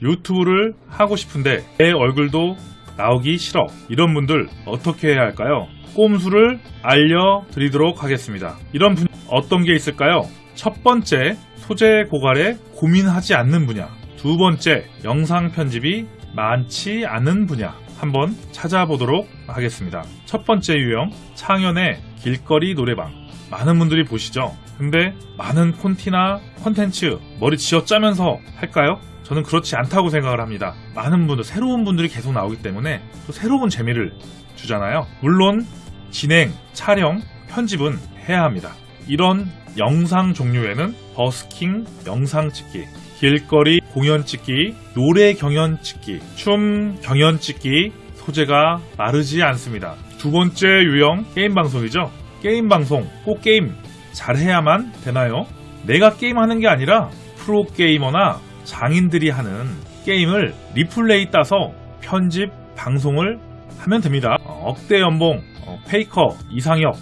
유튜브를 하고 싶은데 내 얼굴도 나오기 싫어. 이런 분들 어떻게 해야 할까요? 꼼수를 알려드리도록 하겠습니다. 이런 분 어떤 게 있을까요? 첫 번째, 소재 고갈에 고민하지 않는 분야. 두 번째, 영상 편집이 많지 않은 분야. 한번 찾아보도록 하겠습니다. 첫 번째 유형, 창현의 길거리 노래방. 많은 분들이 보시죠? 근데 많은 콘티나 컨텐츠 머리 쥐어짜면서 할까요? 저는 그렇지 않다고 생각을 합니다. 많은 분들, 새로운 분들이 계속 나오기 때문에 또 새로운 재미를 주잖아요. 물론 진행, 촬영, 편집은 해야 합니다. 이런 영상 종류에는 버스킹 영상 찍기, 길거리 공연 찍기, 노래 경연 찍기, 춤 경연 찍기 소재가 마르지 않습니다. 두 번째 유형 게임 방송이죠. 게임 방송 꼭 게임 잘해야만 되나요? 내가 게임하는 게 아니라 프로 게이머나 장인들이 하는 게임을 리플레이 따서 편집 방송을 하면 됩니다. 어, 억대 연봉 어, 페이커 이상혁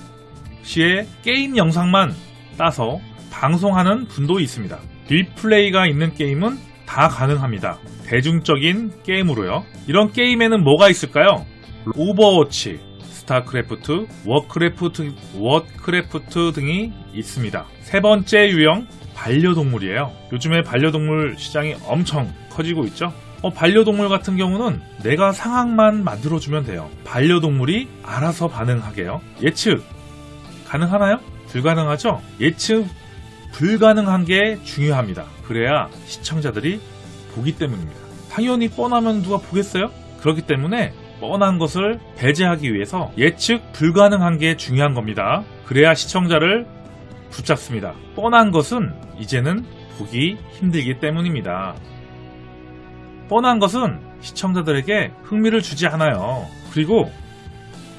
씨의 게임 영상만 따서 방송하는 분도 있습니다. replay가 있는 게임은 다 가능합니다. 대중적인 게임으로요. 이런 게임에는 뭐가 있을까요? 오버워치, 스타크래프트, 워크래프트, 워크래프트 등이 있습니다. 세 번째 유형 반려동물이에요. 요즘에 반려동물 시장이 엄청 커지고 있죠. 어, 반려동물 같은 경우는 내가 상황만 만들어주면 돼요. 반려동물이 알아서 반응하게요. 예측 가능하나요? 불가능하죠? 예측 불가능한 게 중요합니다. 그래야 시청자들이 보기 때문입니다. 당연히 뻔하면 누가 보겠어요? 그렇기 때문에 뻔한 것을 배제하기 위해서 예측 불가능한 게 중요한 겁니다. 그래야 시청자를 붙잡습니다. 뻔한 것은 이제는 보기 힘들기 때문입니다. 뻔한 것은 시청자들에게 흥미를 주지 않아요. 그리고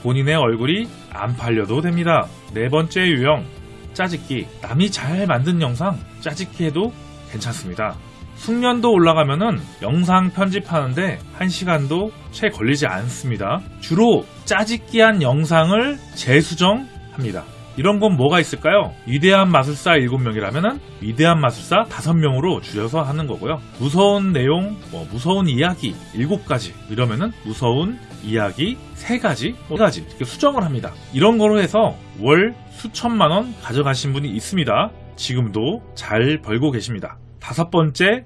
본인의 얼굴이 안 팔려도 됩니다. 네 번째 유형, 짜집기. 남이 잘 만든 영상 짜집기 해도 괜찮습니다. 숙련도 올라가면은 영상 편집하는데 1시간도 채 걸리지 않습니다. 주로 짜집기한 영상을 재수정합니다. 이런 건 뭐가 있을까요? 위대한 마술사 7명이라면은 위대한 마술사 5명으로 줄여서 하는 거고요. 무서운 내용, 뭐 무서운 이야기 7가지 이러면은 무서운 이야기 3가지, 4가지 이렇게 수정을 합니다. 이런 거로 해서 월 수천만 원 가져가신 분이 있습니다. 지금도 잘 벌고 계십니다. 다섯 번째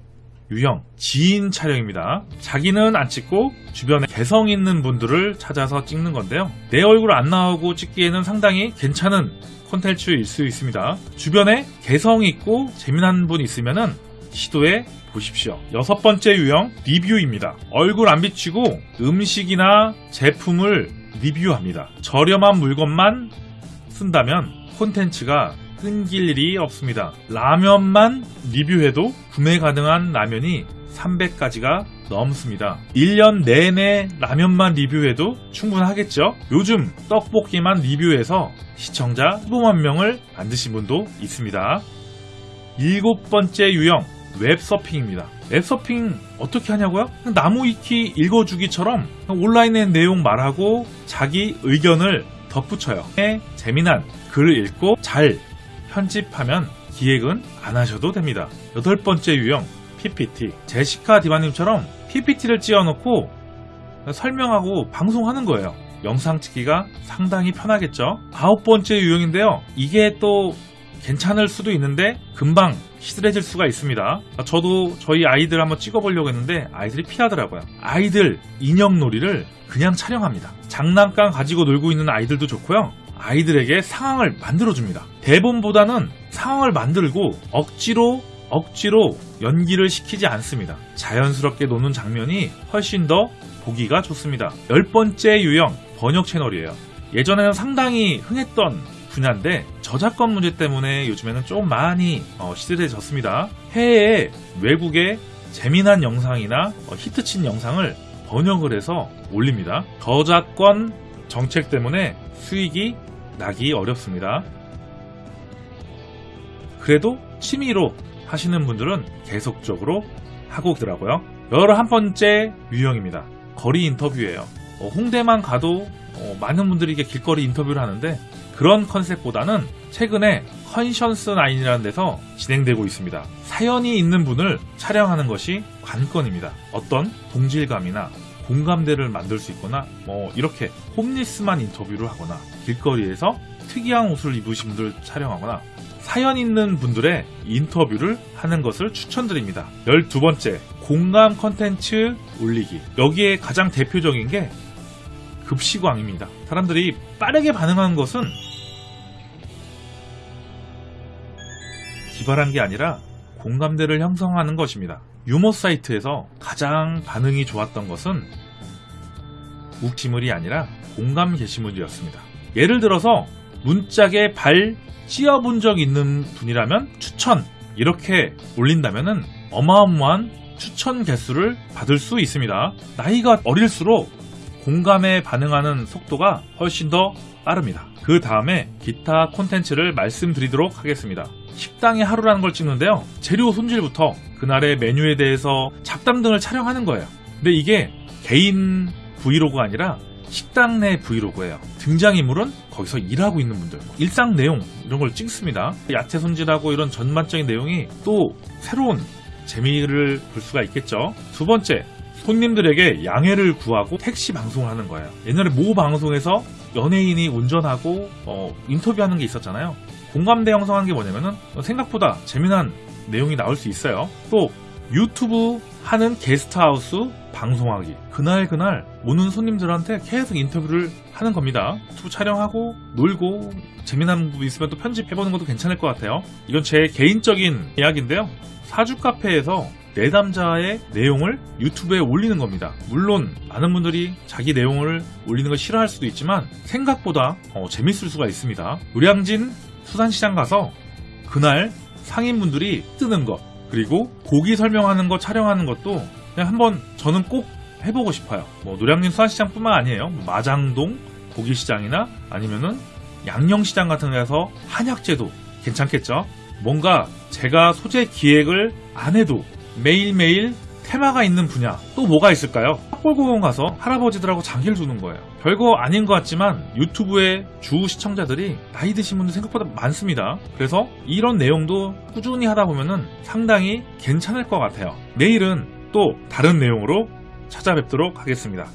유형 지인 촬영입니다. 자기는 안 찍고 주변에 개성 있는 분들을 찾아서 찍는 건데요. 내 얼굴 안 나오고 찍기에는 상당히 괜찮은 콘텐츠일 수 있습니다. 주변에 개성 있고 재미난 분 있으면은 시도해 보십시오. 여섯 번째 유형 리뷰입니다. 얼굴 안 비치고 음식이나 제품을 리뷰합니다. 저렴한 물건만 쓴다면 콘텐츠가 끊길 일이 없습니다. 라면만 리뷰해도 구매 가능한 라면이 300가지가 넘습니다. 1년 내내 라면만 리뷰해도 충분하겠죠? 요즘 떡볶이만 리뷰해서 시청자 15만 명을 만드신 분도 있습니다. 일곱 번째 유형 웹서핑입니다. 웹서핑 어떻게 하냐고요? 나무 위키 읽어주기처럼 온라인의 내용 말하고 자기 의견을 덧붙여요. 재미난 글을 읽고 잘 편집하면 기획은 안 하셔도 됩니다. 여덟 번째 유형 PPT. 제시카 디바님처럼 PPT를 찌어놓고 설명하고 방송하는 거예요. 영상 찍기가 상당히 편하겠죠. 아홉 번째 유형인데요. 이게 또 괜찮을 수도 있는데 금방 시들해질 수가 있습니다. 저도 저희 아이들 한번 찍어보려고 했는데 아이들이 피하더라고요. 아이들 인형놀이를 그냥 촬영합니다. 장난감 가지고 놀고 있는 아이들도 좋고요. 아이들에게 상황을 만들어줍니다. 대본보다는 상황을 만들고 억지로 억지로 연기를 시키지 않습니다. 자연스럽게 노는 장면이 훨씬 더 보기가 좋습니다. 열 번째 유형 번역 채널이에요. 예전에는 상당히 흥했던 분야인데 저작권 문제 때문에 요즘에는 좀 많이 어, 시들해졌습니다. 해외에 외국의 재미난 영상이나 어, 히트친 영상을 번역을 해서 올립니다. 저작권 정책 때문에 수익이 나기 어렵습니다. 그래도 취미로 하시는 분들은 계속적으로 하고 있더라고요. 열한 번째 유형입니다. 거리 인터뷰예요. 어, 홍대만 가도 어, 많은 분들이 이게 길거리 인터뷰를 하는데 그런 컨셉보다는 최근에 컨션스 나인이라는 데서 진행되고 있습니다. 사연이 있는 분을 촬영하는 것이 관건입니다. 어떤 동질감이나 공감대를 만들 수 있거나 뭐 이렇게 홈리스만 인터뷰를 하거나 길거리에서 특이한 옷을 입으신 분들 촬영하거나 사연 있는 분들의 인터뷰를 하는 것을 추천드립니다. 12번째, 공감 컨텐츠 올리기. 여기에 가장 대표적인 게 급시광입니다. 사람들이 빠르게 반응하는 것은 기발한 게 아니라 공감대를 형성하는 것입니다. 유머 사이트에서 가장 반응이 좋았던 것은 욱지물이 아니라 공감 게시물이었습니다. 예를 들어서 문짝에 발 찧어본 적 있는 분이라면 추천 이렇게 올린다면은 어마어마한 추천 개수를 받을 수 있습니다. 나이가 어릴수록 공감에 반응하는 속도가 훨씬 더 빠릅니다. 그 다음에 기타 콘텐츠를 말씀드리도록 하겠습니다. 식당의 하루라는 걸 찍는데요. 재료 손질부터 그날의 메뉴에 대해서 잡담 등을 촬영하는 거예요. 근데 이게 개인 브이로그가 아니라 식당 내 브이로그예요. 등장인물은 거기서 일하고 있는 분들, 일상 내용 이런 걸 찍습니다. 야채 손질하고 이런 전반적인 내용이 또 새로운 재미를 볼 수가 있겠죠. 두 번째, 손님들에게 양해를 구하고 택시 방송을 하는 거예요. 옛날에 모 방송에서 연예인이 운전하고 어, 인터뷰하는 게 있었잖아요. 공감대 형성하는 게 뭐냐면은 생각보다 재미난 내용이 나올 수 있어요. 또 유튜브 하는 게스트하우스 방송하기. 그날 그날 오는 손님들한테 계속 인터뷰를 하는 겁니다. 유튜브 촬영하고 놀고 재미난 부분 있으면 또 편집해보는 것도 괜찮을 것 같아요. 이건 제 개인적인 이야기인데요. 사주 카페에서 내담자의 내용을 유튜브에 올리는 겁니다. 물론 많은 분들이 자기 내용을 올리는 걸 싫어할 수도 있지만 생각보다 어, 재밌을 수가 있습니다. 노량진 수산시장 가서 그날 상인분들이 뜨는 것 그리고 고기 설명하는 거 촬영하는 것도 그냥 한번 저는 꼭 해보고 싶어요. 뭐 노량진 수산시장뿐만 아니에요. 뭐 마장동 고기시장이나 아니면은 양령시장 같은 데서 한약재도 괜찮겠죠. 뭔가 제가 소재 기획을 안 해도 매일매일 테마가 있는 분야 또 뭐가 있을까요? 탑골공원 가서 할아버지들하고 장기를 두는 거예요. 별거 아닌 것 같지만 유튜브의 주 시청자들이 나이 드신 분들 생각보다 많습니다. 그래서 이런 내용도 꾸준히 하다 보면은 상당히 괜찮을 것 같아요. 내일은 또 다른 내용으로 찾아뵙도록 하겠습니다.